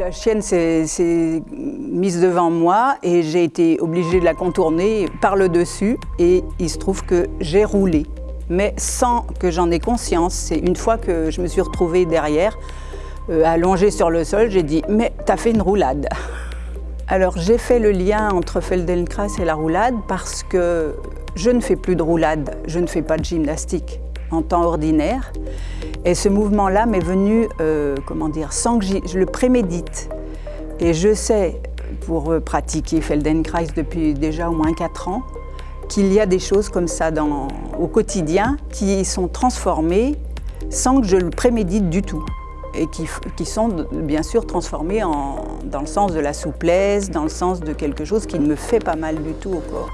La chienne s'est mise devant moi et j'ai été obligée de la contourner par le dessus et il se trouve que j'ai roulé. Mais sans que j'en ai conscience, c'est une fois que je me suis retrouvée derrière, euh, allongée sur le sol, j'ai dit « mais t'as fait une roulade ». Alors j'ai fait le lien entre Feldenkrais et la roulade parce que je ne fais plus de roulade, je ne fais pas de gymnastique en temps ordinaire. Et ce mouvement-là m'est venu, euh, comment dire, sans que je le prémédite. Et je sais, pour pratiquer Feldenkrais depuis déjà au moins 4 ans, qu'il y a des choses comme ça dans, au quotidien qui sont transformées sans que je le prémédite du tout et qui, qui sont bien sûr transformées en, dans le sens de la souplesse, dans le sens de quelque chose qui ne me fait pas mal du tout au corps.